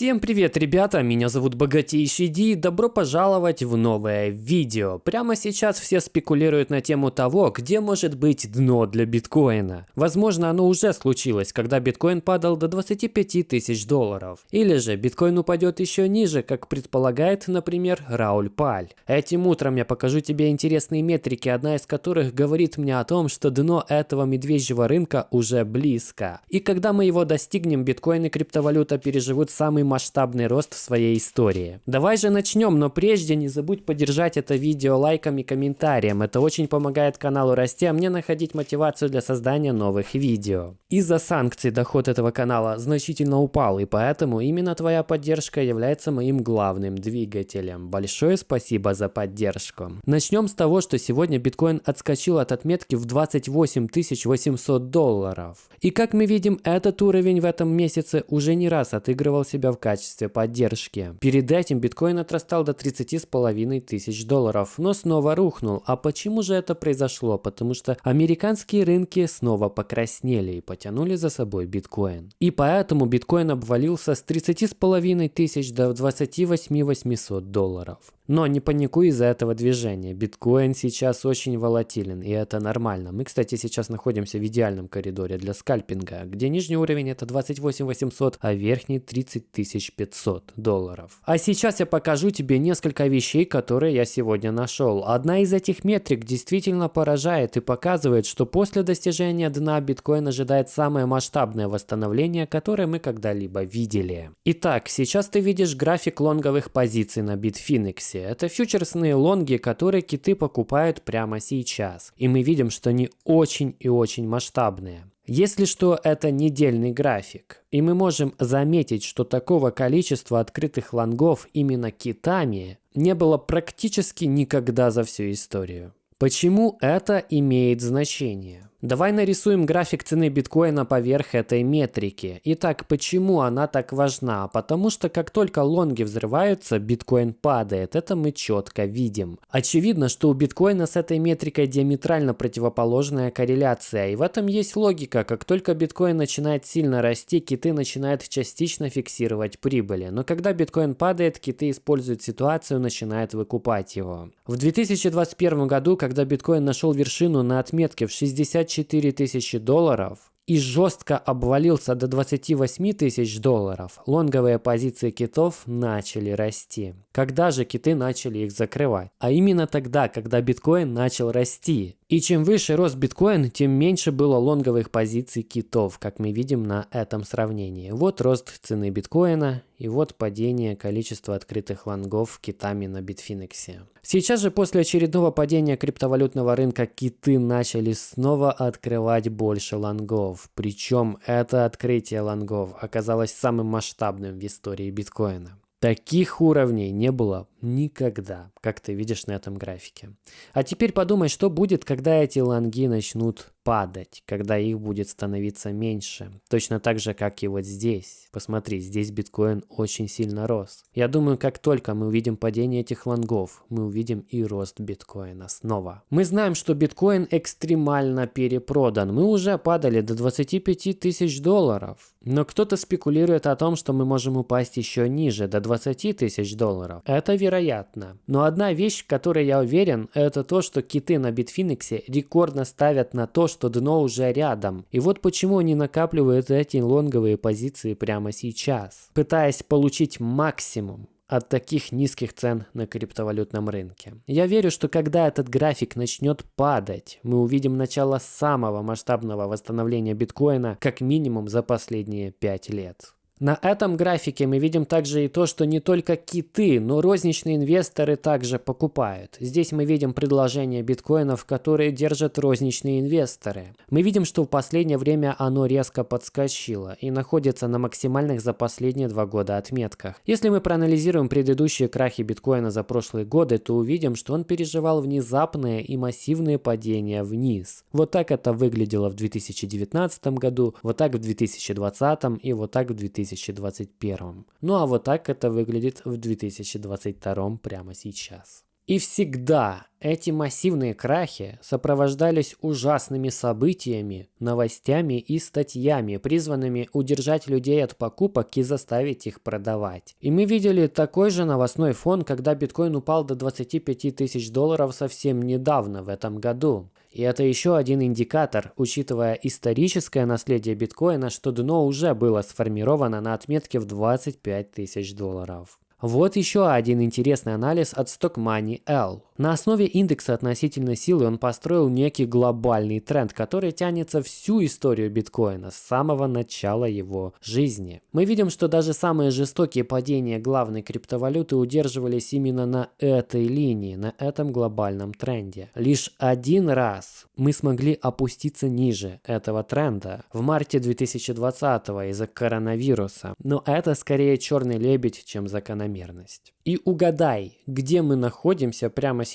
Всем привет, ребята! Меня зовут Богатейший Ди и добро пожаловать в новое видео. Прямо сейчас все спекулируют на тему того, где может быть дно для биткоина. Возможно, оно уже случилось, когда биткоин падал до 25 тысяч долларов. Или же биткоин упадет еще ниже, как предполагает, например, Рауль Паль. Этим утром я покажу тебе интересные метрики, одна из которых говорит мне о том, что дно этого медвежьего рынка уже близко. И когда мы его достигнем, биткоин и криптовалюта переживут самый масштабный рост в своей истории. Давай же начнем, но прежде не забудь поддержать это видео лайком и комментарием. Это очень помогает каналу расти, а мне находить мотивацию для создания новых видео. Из-за санкций доход этого канала значительно упал, и поэтому именно твоя поддержка является моим главным двигателем. Большое спасибо за поддержку. Начнем с того, что сегодня биткоин отскочил от отметки в 28 800 долларов. И как мы видим, этот уровень в этом месяце уже не раз отыгрывал себя в качестве поддержки. Перед этим биткоин отрастал до 30,5 тысяч долларов, но снова рухнул. А почему же это произошло? Потому что американские рынки снова покраснели и потянули за собой биткоин. И поэтому биткоин обвалился с 30,5 тысяч до 28 800 долларов. Но не паникуй из-за этого движения. Биткоин сейчас очень волатилен, и это нормально. Мы, кстати, сейчас находимся в идеальном коридоре для скальпинга, где нижний уровень это 28 800, а верхний 30 500 долларов. А сейчас я покажу тебе несколько вещей, которые я сегодня нашел. Одна из этих метрик действительно поражает и показывает, что после достижения дна биткоин ожидает самое масштабное восстановление, которое мы когда-либо видели. Итак, сейчас ты видишь график лонговых позиций на Bitfinex. Это фьючерсные лонги, которые киты покупают прямо сейчас. И мы видим, что они очень и очень масштабные. Если что, это недельный график. И мы можем заметить, что такого количества открытых лонгов именно китами не было практически никогда за всю историю. Почему это имеет значение? Давай нарисуем график цены биткоина поверх этой метрики. Итак, почему она так важна? Потому что как только лонги взрываются, биткоин падает. Это мы четко видим. Очевидно, что у биткоина с этой метрикой диаметрально противоположная корреляция. И в этом есть логика. Как только биткоин начинает сильно расти, киты начинают частично фиксировать прибыли. Но когда биткоин падает, киты используют ситуацию, начинают выкупать его. В 2021 году, когда биткоин нашел вершину на отметке в 60 24 тысячи долларов и жестко обвалился до 28 тысяч долларов, лонговые позиции китов начали расти. Когда же киты начали их закрывать? А именно тогда, когда биткоин начал расти. И чем выше рос биткоин, тем меньше было лонговых позиций китов, как мы видим на этом сравнении. Вот рост цены биткоина и вот падение количества открытых лонгов китами на Bitfinex. Сейчас же после очередного падения криптовалютного рынка киты начали снова открывать больше лонгов. Причем это открытие лонгов оказалось самым масштабным в истории биткоина. Таких уровней не было никогда, как ты видишь на этом графике. А теперь подумай, что будет, когда эти лонги начнут падать, когда их будет становиться меньше. Точно так же, как и вот здесь. Посмотри, здесь биткоин очень сильно рос. Я думаю, как только мы увидим падение этих лонгов, мы увидим и рост биткоина снова. Мы знаем, что биткоин экстремально перепродан. Мы уже падали до 25 тысяч долларов. Но кто-то спекулирует о том, что мы можем упасть еще ниже, до 20 тысяч долларов. Это вероятно. Но одна вещь, в которой я уверен, это то, что киты на Bitfinex рекордно ставят на то, что дно уже рядом. И вот почему они накапливают эти лонговые позиции прямо сейчас, пытаясь получить максимум от таких низких цен на криптовалютном рынке. Я верю, что когда этот график начнет падать, мы увидим начало самого масштабного восстановления биткоина как минимум за последние 5 лет. На этом графике мы видим также и то, что не только киты, но розничные инвесторы также покупают. Здесь мы видим предложение биткоинов, которые держат розничные инвесторы. Мы видим, что в последнее время оно резко подскочило и находится на максимальных за последние два года отметках. Если мы проанализируем предыдущие крахи биткоина за прошлые годы, то увидим, что он переживал внезапные и массивные падения вниз. Вот так это выглядело в 2019 году, вот так в 2020 и вот так в 2021 2021. Ну а вот так это выглядит в 2022 прямо сейчас. И всегда эти массивные крахи сопровождались ужасными событиями, новостями и статьями, призванными удержать людей от покупок и заставить их продавать. И мы видели такой же новостной фон, когда биткоин упал до 25 тысяч долларов совсем недавно, в этом году. И это еще один индикатор, учитывая историческое наследие биткоина, что дно уже было сформировано на отметке в 25 тысяч долларов. Вот еще один интересный анализ от Stock Money L. На основе индекса относительной силы он построил некий глобальный тренд, который тянется всю историю биткоина с самого начала его жизни. Мы видим, что даже самые жестокие падения главной криптовалюты удерживались именно на этой линии, на этом глобальном тренде. Лишь один раз мы смогли опуститься ниже этого тренда в марте 2020 из-за коронавируса. Но это скорее черный лебедь, чем закономерность. И угадай, где мы находимся прямо сейчас.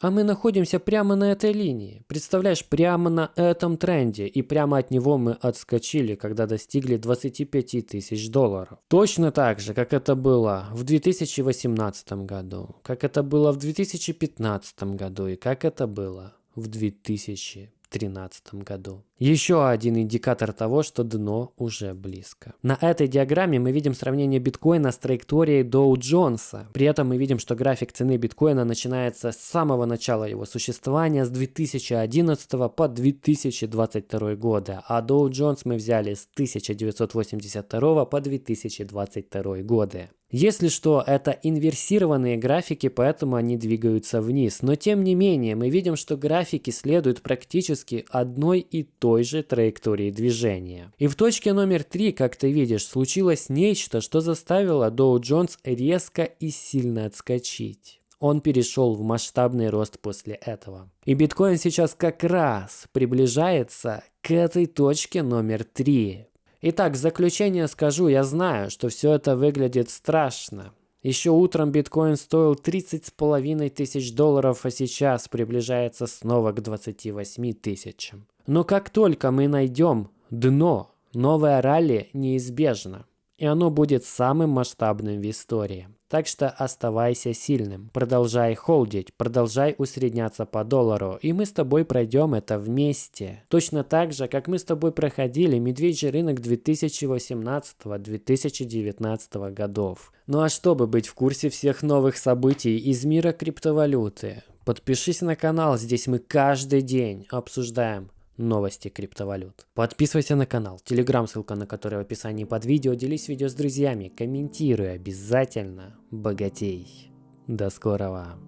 А мы находимся прямо на этой линии. Представляешь, прямо на этом тренде. И прямо от него мы отскочили, когда достигли 25 тысяч долларов. Точно так же, как это было в 2018 году, как это было в 2015 году и как это было в 2000 2013 году. Еще один индикатор того, что дно уже близко. На этой диаграмме мы видим сравнение биткоина с траекторией Доу Джонса. При этом мы видим, что график цены биткоина начинается с самого начала его существования, с 2011 по 2022 годы, а Доу Джонс мы взяли с 1982 по 2022 годы. Если что, это инверсированные графики, поэтому они двигаются вниз. Но тем не менее, мы видим, что графики следуют практически одной и той же траектории движения. И в точке номер 3, как ты видишь, случилось нечто, что заставило Доу Джонс резко и сильно отскочить. Он перешел в масштабный рост после этого. И биткоин сейчас как раз приближается к этой точке номер 3. Итак, в заключение скажу, я знаю, что все это выглядит страшно. Еще утром биткоин стоил 30 с половиной тысяч долларов, а сейчас приближается снова к 28 тысячам. Но как только мы найдем дно, новое ралли неизбежно. И оно будет самым масштабным в истории. Так что оставайся сильным. Продолжай холдить, продолжай усредняться по доллару. И мы с тобой пройдем это вместе. Точно так же, как мы с тобой проходили медвежий рынок 2018-2019 годов. Ну а чтобы быть в курсе всех новых событий из мира криптовалюты, подпишись на канал, здесь мы каждый день обсуждаем новости криптовалют. Подписывайся на канал, телеграм, ссылка на который в описании под видео, делись видео с друзьями, комментируй обязательно, богатей. До скорого.